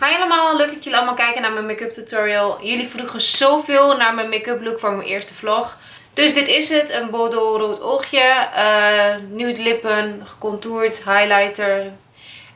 Hi allemaal, leuk dat jullie allemaal kijken naar mijn make-up tutorial. Jullie vroegen zoveel naar mijn make-up look voor mijn eerste vlog. Dus dit is het, een Bordeaux rood oogje, uh, nude lippen, gecontourd, highlighter.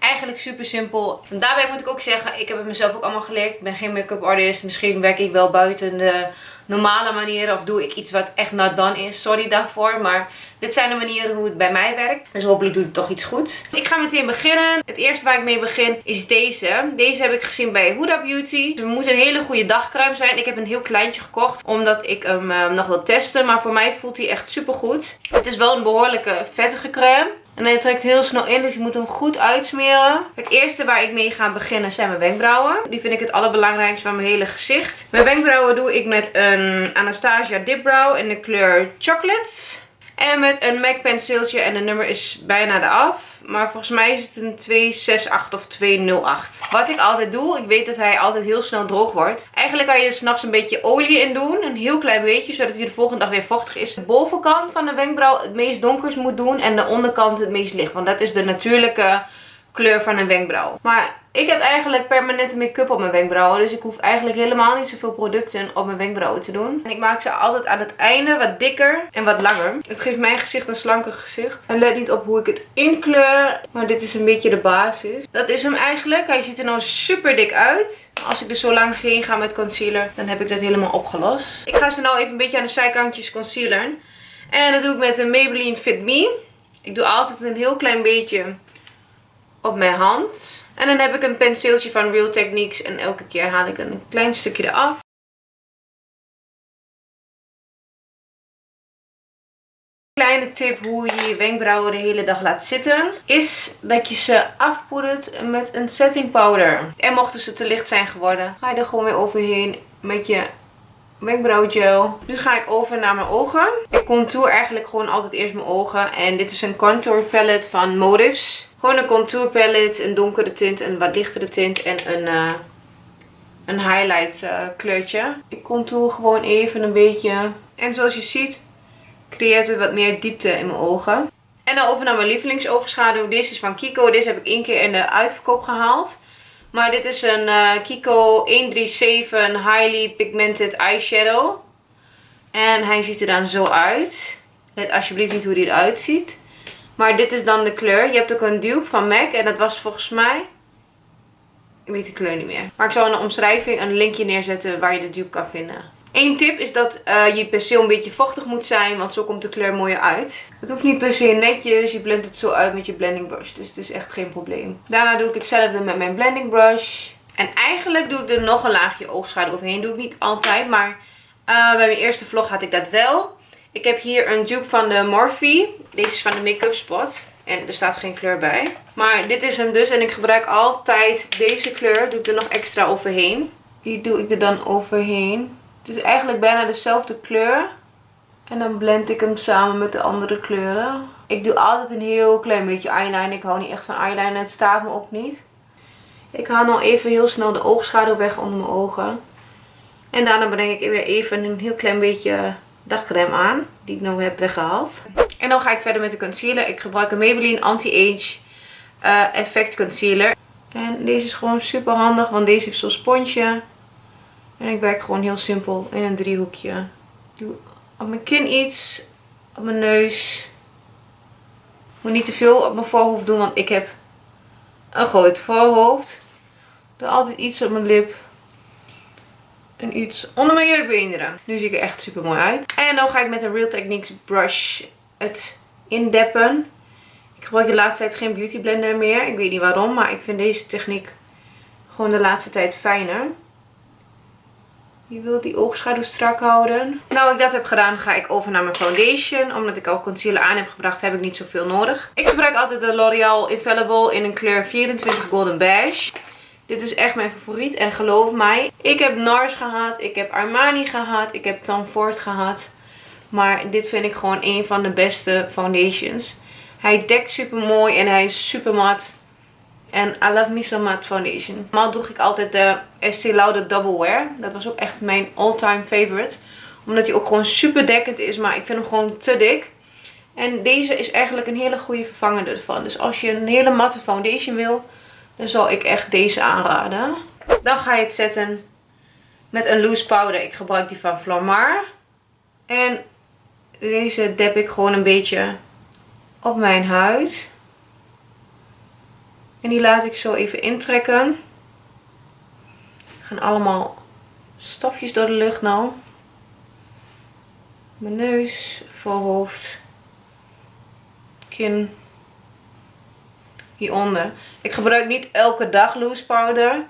Eigenlijk super simpel. En daarbij moet ik ook zeggen, ik heb het mezelf ook allemaal geleerd. Ik ben geen make-up artist, misschien werk ik wel buiten de normale manieren of doe ik iets wat echt not done is. Sorry daarvoor, maar dit zijn de manieren hoe het bij mij werkt. Dus hopelijk doet het toch iets goeds. Ik ga meteen beginnen. Het eerste waar ik mee begin is deze. Deze heb ik gezien bij Huda Beauty. Het moet een hele goede dagcrème zijn. Ik heb een heel kleintje gekocht, omdat ik hem uh, nog wil testen. Maar voor mij voelt hij echt super goed. Het is wel een behoorlijke vettige crème. En hij trekt heel snel in, dus je moet hem goed uitsmeren. Het eerste waar ik mee ga beginnen zijn mijn wenkbrauwen. Die vind ik het allerbelangrijkste van mijn hele gezicht. Mijn wenkbrauwen doe ik met een Anastasia Dip Brow in de kleur Chocolate. En met een MAC penseeltje en de nummer is bijna eraf. Maar volgens mij is het een 268 of 208. Wat ik altijd doe, ik weet dat hij altijd heel snel droog wordt. Eigenlijk kan je er s'nachts een beetje olie in doen. Een heel klein beetje, zodat hij de volgende dag weer vochtig is. De bovenkant van de wenkbrauw het meest donkers moet doen. En de onderkant het meest licht. Want dat is de natuurlijke kleur van een wenkbrauw. Maar ik heb eigenlijk permanente make-up op mijn wenkbrauwen. Dus ik hoef eigenlijk helemaal niet zoveel producten op mijn wenkbrauwen te doen. En ik maak ze altijd aan het einde wat dikker en wat langer. Het geeft mijn gezicht een slanker gezicht. En let niet op hoe ik het inkleur. Maar dit is een beetje de basis. Dat is hem eigenlijk. Hij ziet er nou super dik uit. Als ik er zo langs heen ga met concealer, dan heb ik dat helemaal opgelost. Ik ga ze nou even een beetje aan de zijkantjes concealeren. En dat doe ik met een Maybelline Fit Me. Ik doe altijd een heel klein beetje op mijn hand. En dan heb ik een penseeltje van Real Techniques. En elke keer haal ik een klein stukje eraf. Kleine tip hoe je je wenkbrauwen de hele dag laat zitten. Is dat je ze afpoedert met een setting powder. En mochten ze te licht zijn geworden. Ga je er gewoon weer overheen met je wenkbrauwgel. Nu ga ik over naar mijn ogen. Ik contour eigenlijk gewoon altijd eerst mijn ogen. En dit is een contour palette van Motives. Gewoon een contour palette, een donkere tint, een wat lichtere tint en een, uh, een highlight uh, kleurtje. Ik contour gewoon even een beetje. En zoals je ziet creëert het wat meer diepte in mijn ogen. En dan over naar mijn lievelingsoogenschaduw. Deze is van Kiko. Deze heb ik één keer in de uitverkoop gehaald. Maar dit is een uh, Kiko 137 Highly Pigmented Eyeshadow. En hij ziet er dan zo uit. Let alsjeblieft niet hoe hij eruit ziet. Maar dit is dan de kleur. Je hebt ook een dupe van MAC. En dat was volgens mij... Ik weet de kleur niet meer. Maar ik zal in de omschrijving een linkje neerzetten waar je de dupe kan vinden. Eén tip is dat uh, je penseel een beetje vochtig moet zijn. Want zo komt de kleur mooier uit. Het hoeft niet per se netjes. Je blendt het zo uit met je blending brush. Dus het is echt geen probleem. Daarna doe ik hetzelfde met mijn blending brush. En eigenlijk doe ik er nog een laagje oogschaduw overheen. Doe ik niet altijd. Maar uh, bij mijn eerste vlog had ik dat wel. Ik heb hier een dupe van de Morphe. Deze is van de Make-up Spot. En er staat geen kleur bij. Maar dit is hem dus. En ik gebruik altijd deze kleur. Doe ik er nog extra overheen. Die doe ik er dan overheen. Het is eigenlijk bijna dezelfde kleur. En dan blend ik hem samen met de andere kleuren. Ik doe altijd een heel klein beetje eyeliner. Ik hou niet echt van eyeliner. Het staat me ook niet. Ik haal nog even heel snel de oogschaduw weg onder mijn ogen. En daarna breng ik weer even een heel klein beetje dagcreme aan. Die ik nu heb weggehaald. En dan ga ik verder met de concealer. Ik gebruik een Maybelline Anti-Age uh, Effect Concealer. En deze is gewoon super handig. Want deze heeft zo'n sponsje. En ik werk gewoon heel simpel in een driehoekje. Doe op mijn kin iets. Op mijn neus. Moet niet te veel op mijn voorhoofd doen. Want ik heb een groot voorhoofd. Doe altijd iets op mijn lip en iets onder mijn jurkbeenderen. Nu zie ik er echt super mooi uit. En dan ga ik met een Real Techniques brush het indeppen. Ik gebruik de laatste tijd geen beauty blender meer. Ik weet niet waarom, maar ik vind deze techniek gewoon de laatste tijd fijner. Je wilt die oogschaduw strak houden. Nou ik dat heb gedaan ga ik over naar mijn foundation. Omdat ik al concealer aan heb gebracht heb ik niet zoveel nodig. Ik gebruik altijd de L'Oreal Infallible in een kleur 24 Golden Beige. Dit is echt mijn favoriet. En geloof mij, ik heb NARS gehad. Ik heb Armani gehad. Ik heb Tom Ford gehad. Maar dit vind ik gewoon een van de beste foundations. Hij dekt super mooi en hij is super mat. En I love me so matte foundation. Normaal droeg ik altijd de Estee Lauder Double Wear. Dat was ook echt mijn all-time favorite. Omdat hij ook gewoon super dekkend is. Maar ik vind hem gewoon te dik. En deze is eigenlijk een hele goede vervanger ervan. Dus als je een hele matte foundation wil dan zal ik echt deze aanraden. Dan ga je het zetten met een loose powder. Ik gebruik die van Flamar. En deze dep ik gewoon een beetje op mijn huid. En die laat ik zo even intrekken. Er gaan allemaal stofjes door de lucht nou. Mijn neus, voorhoofd, kin, hieronder. Ik gebruik niet elke dag loose powder.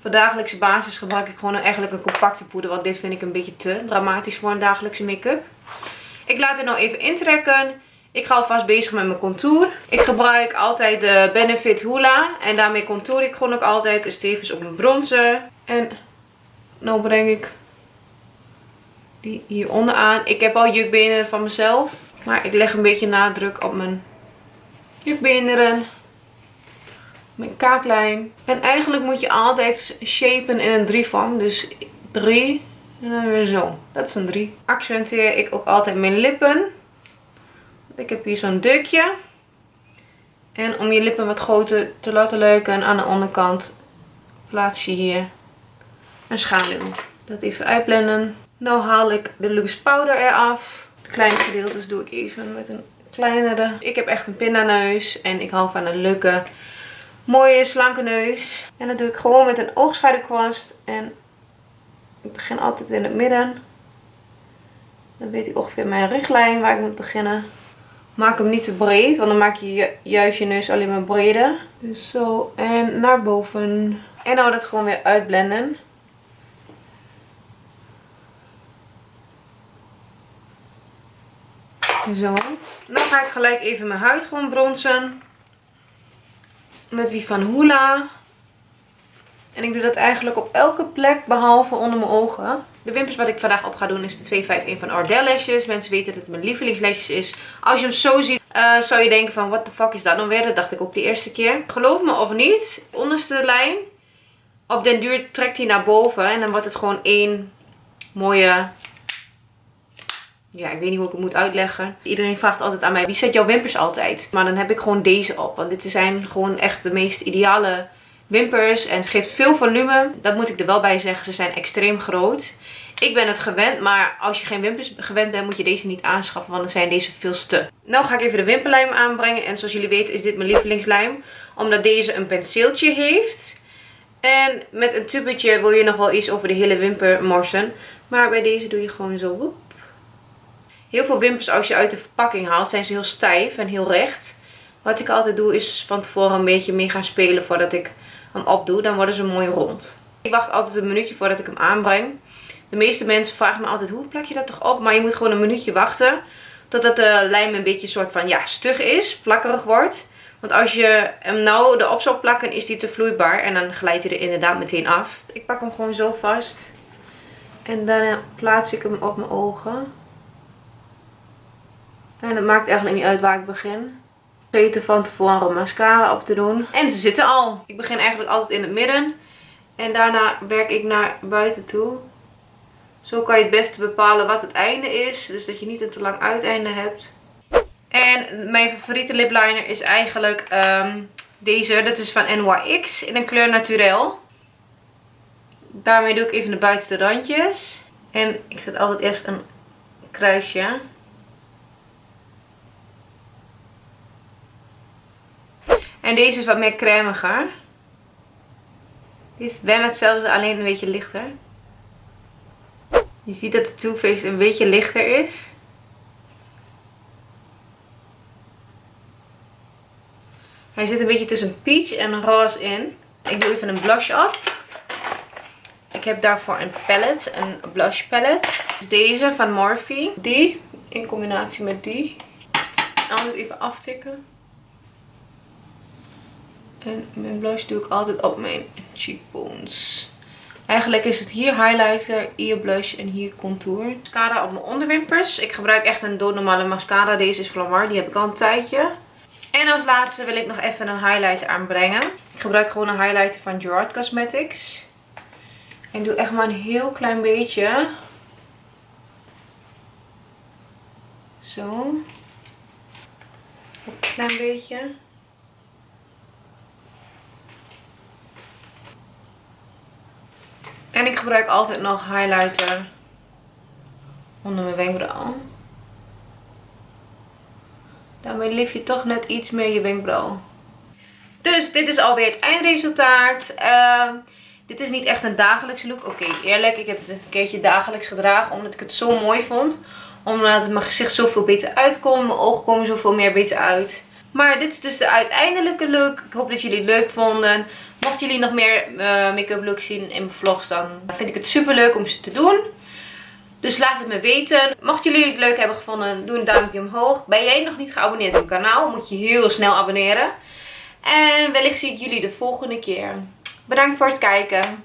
Voor dagelijkse basis gebruik ik gewoon eigenlijk een compacte poeder. Want dit vind ik een beetje te dramatisch voor een dagelijkse make-up. Ik laat het nou even intrekken. Ik ga alvast bezig met mijn contour. Ik gebruik altijd de Benefit Hoola. En daarmee contour ik gewoon ook altijd. Dus tevens op mijn bronzer. En nu breng ik die hieronder aan. Ik heb al jukbeenderen van mezelf. Maar ik leg een beetje nadruk op mijn jukbeenderen. Mijn kaaklijn. En eigenlijk moet je altijd shapen in een drievorm. Dus drie en dan weer zo. Dat is een 3. Accentueer ik ook altijd mijn lippen. Ik heb hier zo'n deukje. En om je lippen wat groter te laten leuken aan de onderkant plaats je hier een schaduw. Dat even uitblenden. Nu haal ik de loose powder eraf. De kleine gedeeltes doe ik even met een kleinere. Ik heb echt een pindaneus en ik hou van een leuke, mooie, slanke neus. En dat doe ik gewoon met een oogschaduwkwast en ik begin altijd in het midden. Dan weet ik ongeveer mijn richtlijn waar ik moet beginnen. Maak hem niet te breed, want dan maak je juist je neus alleen maar breder. Dus zo en naar boven. En nou dat gewoon weer uitblenden. Zo. Dan ga ik gelijk even mijn huid gewoon bronzen. Met die van Hoola. En ik doe dat eigenlijk op elke plek behalve onder mijn ogen. De wimpers wat ik vandaag op ga doen is de 251 van Ardell Lashes. Mensen weten dat het mijn lievelingslesjes is. Als je hem zo ziet, uh, zou je denken van, what the fuck is dat dan weer? Dat dacht ik ook de eerste keer. Geloof me of niet, onderste lijn, op den duur trekt hij naar boven. En dan wordt het gewoon één mooie... Ja, ik weet niet hoe ik het moet uitleggen. Iedereen vraagt altijd aan mij, wie zet jouw wimpers altijd? Maar dan heb ik gewoon deze op. Want dit zijn gewoon echt de meest ideale wimpers en geeft veel volume. Dat moet ik er wel bij zeggen, ze zijn extreem groot. Ik ben het gewend, maar als je geen wimpers gewend bent, moet je deze niet aanschaffen, want dan zijn deze veel te. Nou ga ik even de wimperlijm aanbrengen. En zoals jullie weten is dit mijn lievelingslijm, omdat deze een penseeltje heeft. En met een tubetje wil je nog wel iets over de hele wimper morsen. Maar bij deze doe je gewoon zo. Heel veel wimpers als je uit de verpakking haalt, zijn ze heel stijf en heel recht. Wat ik altijd doe is van tevoren een beetje mee gaan spelen voordat ik hem opdoe, dan worden ze mooi rond. Ik wacht altijd een minuutje voordat ik hem aanbreng. De meeste mensen vragen me altijd, hoe plak je dat toch op? Maar je moet gewoon een minuutje wachten. Totdat de lijm een beetje soort van, ja, stug is, plakkerig wordt. Want als je hem nou erop zou plakken, is die te vloeibaar. En dan glijdt hij er inderdaad meteen af. Ik pak hem gewoon zo vast. En dan plaats ik hem op mijn ogen. En het maakt eigenlijk niet uit waar ik begin vergeten van tevoren mascara op te doen. En ze zitten al. Ik begin eigenlijk altijd in het midden. En daarna werk ik naar buiten toe. Zo kan je het beste bepalen wat het einde is. Dus dat je niet een te lang uiteinde hebt. En mijn favoriete lip liner is eigenlijk um, deze. Dat is van NYX in een kleur Naturel. Daarmee doe ik even de buitenste randjes. En ik zet altijd eerst een kruisje. En deze is wat meer cremiger. Dit is bijna hetzelfde, alleen een beetje lichter. Je ziet dat de Too een beetje lichter is. Hij zit een beetje tussen peach en roze in. Ik doe even een blush op. Ik heb daarvoor een palette, een blush palette. Deze van Morphe. Die in combinatie met die. Anders even aftikken. En mijn blush doe ik altijd op mijn cheekbones. Eigenlijk is het hier highlighter, hier blush en hier contour. Mascara op mijn onderwimpers. Ik gebruik echt een doodnormale mascara. Deze is Flamar. Die heb ik al een tijdje. En als laatste wil ik nog even een highlighter aanbrengen. Ik gebruik gewoon een highlighter van Gerard Cosmetics. En doe echt maar een heel klein beetje. Zo. Een klein beetje. En ik gebruik altijd nog highlighter onder mijn wenkbrauw. Daarmee lift je toch net iets meer je wenkbrauw. Dus dit is alweer het eindresultaat. Uh, dit is niet echt een dagelijkse look. Oké, eerlijk, ik heb het een keertje dagelijks gedragen omdat ik het zo mooi vond. Omdat mijn gezicht zoveel beter uitkomt. Mijn ogen komen zoveel meer beter uit. Maar dit is dus de uiteindelijke look. Ik hoop dat jullie het leuk vonden. Mochten jullie nog meer uh, make-up looks zien in mijn vlogs, dan vind ik het super leuk om ze te doen. Dus laat het me weten. Mochten jullie het leuk hebben gevonden, doe een duimpje omhoog. Ben jij nog niet geabonneerd op mijn kanaal, moet je heel snel abonneren. En wellicht zie ik jullie de volgende keer. Bedankt voor het kijken.